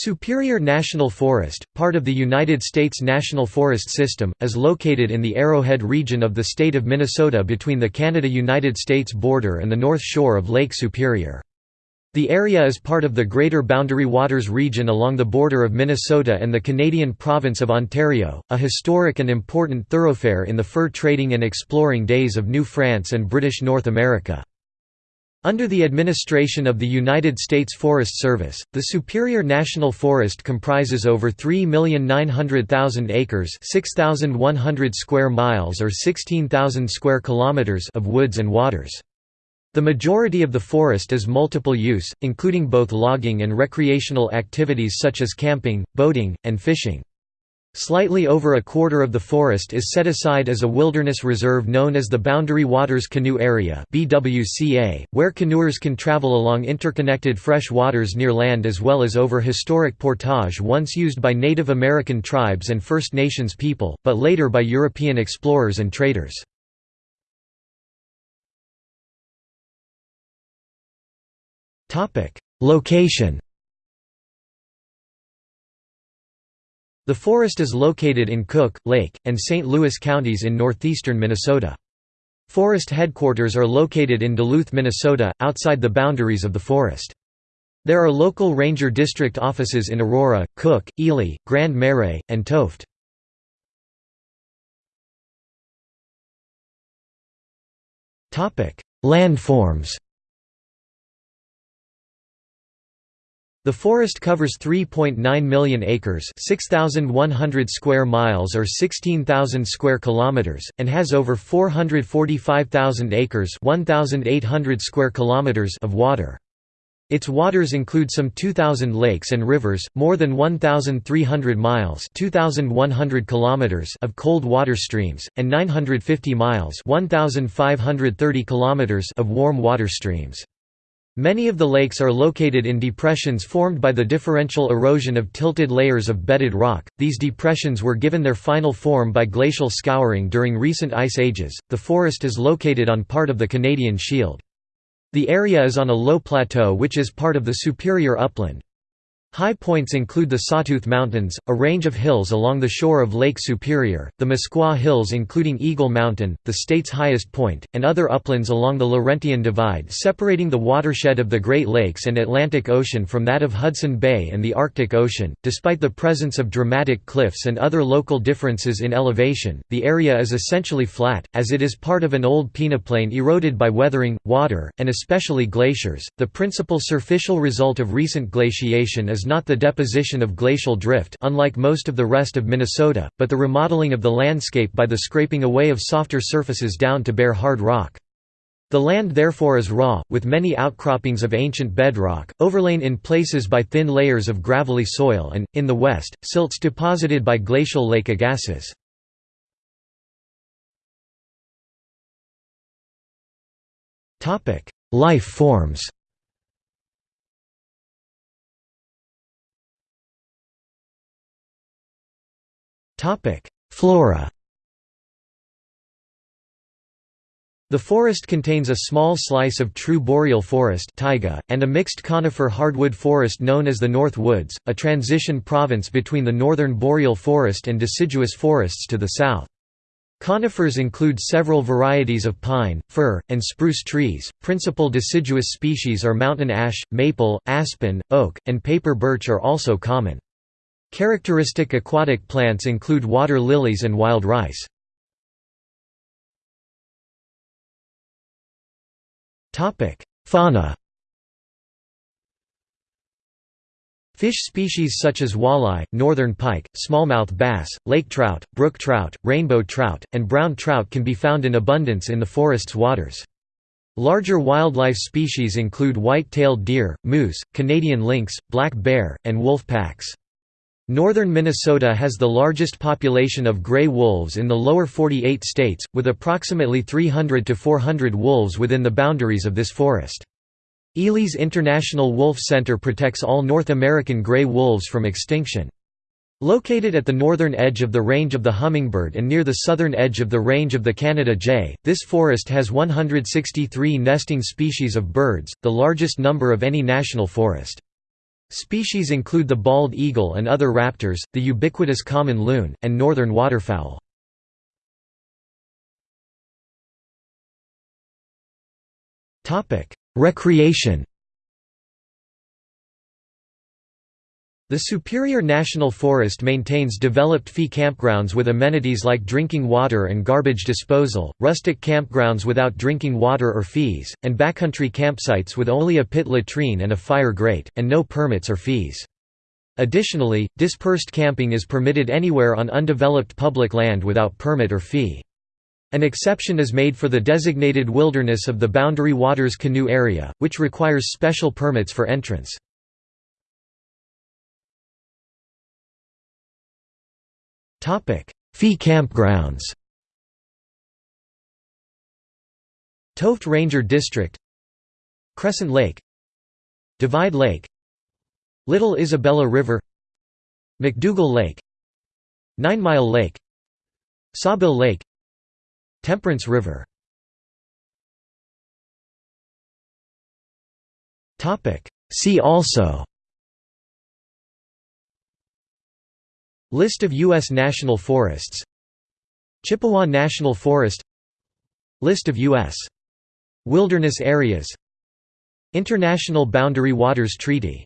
Superior National Forest, part of the United States National Forest System, is located in the Arrowhead region of the state of Minnesota between the Canada–United States border and the north shore of Lake Superior. The area is part of the Greater Boundary Waters region along the border of Minnesota and the Canadian province of Ontario, a historic and important thoroughfare in the fur trading and exploring days of New France and British North America. Under the administration of the United States Forest Service, the Superior National Forest comprises over 3,900,000 acres 6,100 square miles or 16,000 square kilometers of woods and waters. The majority of the forest is multiple use, including both logging and recreational activities such as camping, boating, and fishing. Slightly over a quarter of the forest is set aside as a wilderness reserve known as the Boundary Waters Canoe Area where canoers can travel along interconnected fresh waters near land as well as over historic portage once used by Native American tribes and First Nations people, but later by European explorers and traders. Location The forest is located in Cook, Lake, and St. Louis counties in northeastern Minnesota. Forest headquarters are located in Duluth, Minnesota, outside the boundaries of the forest. There are local ranger district offices in Aurora, Cook, Ely, Grand Marais, and Tofte. Landforms The forest covers 3.9 million acres, 6100 square miles or 16,000 square kilometers and has over 445,000 acres, 1800 square kilometers of water. Its waters include some 2,000 lakes and rivers, more than 1,300 miles 2,100 kilometers of cold water streams, and 950 miles 1,530 kilometers of warm water streams. Many of the lakes are located in depressions formed by the differential erosion of tilted layers of bedded rock. These depressions were given their final form by glacial scouring during recent ice ages. The forest is located on part of the Canadian Shield. The area is on a low plateau which is part of the Superior Upland. High points include the Sawtooth Mountains, a range of hills along the shore of Lake Superior, the Misquah Hills including Eagle Mountain, the state's highest point, and other uplands along the Laurentian Divide separating the watershed of the Great Lakes and Atlantic Ocean from that of Hudson Bay and the Arctic Ocean. Despite the presence of dramatic cliffs and other local differences in elevation, the area is essentially flat, as it is part of an old peneplain eroded by weathering, water, and especially glaciers. The principal surficial result of recent glaciation is is not the deposition of glacial drift unlike most of the rest of Minnesota, but the remodeling of the landscape by the scraping away of softer surfaces down to bare hard rock. The land therefore is raw, with many outcroppings of ancient bedrock, overlain in places by thin layers of gravelly soil and, in the west, silts deposited by glacial lake Agassiz. Life forms Flora The forest contains a small slice of true boreal forest taiga, and a mixed conifer hardwood forest known as the North Woods, a transition province between the northern boreal forest and deciduous forests to the south. Conifers include several varieties of pine, fir, and spruce trees. Principal deciduous species are mountain ash, maple, aspen, oak, and paper birch are also common. Characteristic aquatic plants include water lilies and wild rice. Fauna Fish species such as walleye, northern pike, smallmouth bass, lake trout, brook trout, rainbow trout, and brown trout can be found in abundance in the forest's waters. Larger wildlife species include white-tailed deer, moose, Canadian lynx, black bear, and wolf packs. Northern Minnesota has the largest population of gray wolves in the lower 48 states, with approximately 300 to 400 wolves within the boundaries of this forest. Ely's International Wolf Center protects all North American gray wolves from extinction. Located at the northern edge of the range of the hummingbird and near the southern edge of the range of the Canada jay, this forest has 163 nesting species of birds, the largest number of any national forest. Species include the bald eagle and other raptors, the ubiquitous common loon, and northern waterfowl. Recreation The Superior National Forest maintains developed fee campgrounds with amenities like drinking water and garbage disposal, rustic campgrounds without drinking water or fees, and backcountry campsites with only a pit latrine and a fire grate, and no permits or fees. Additionally, dispersed camping is permitted anywhere on undeveloped public land without permit or fee. An exception is made for the designated wilderness of the Boundary Waters Canoe Area, which requires special permits for entrance. Fee campgrounds. Tofte Ranger District. Crescent Lake. Divide Lake. Little Isabella River. McDougall Lake. Nine Mile Lake. Sawbill Lake. Temperance River. Topic: See also List of U.S. national forests Chippewa National Forest List of U.S. wilderness areas International Boundary Waters Treaty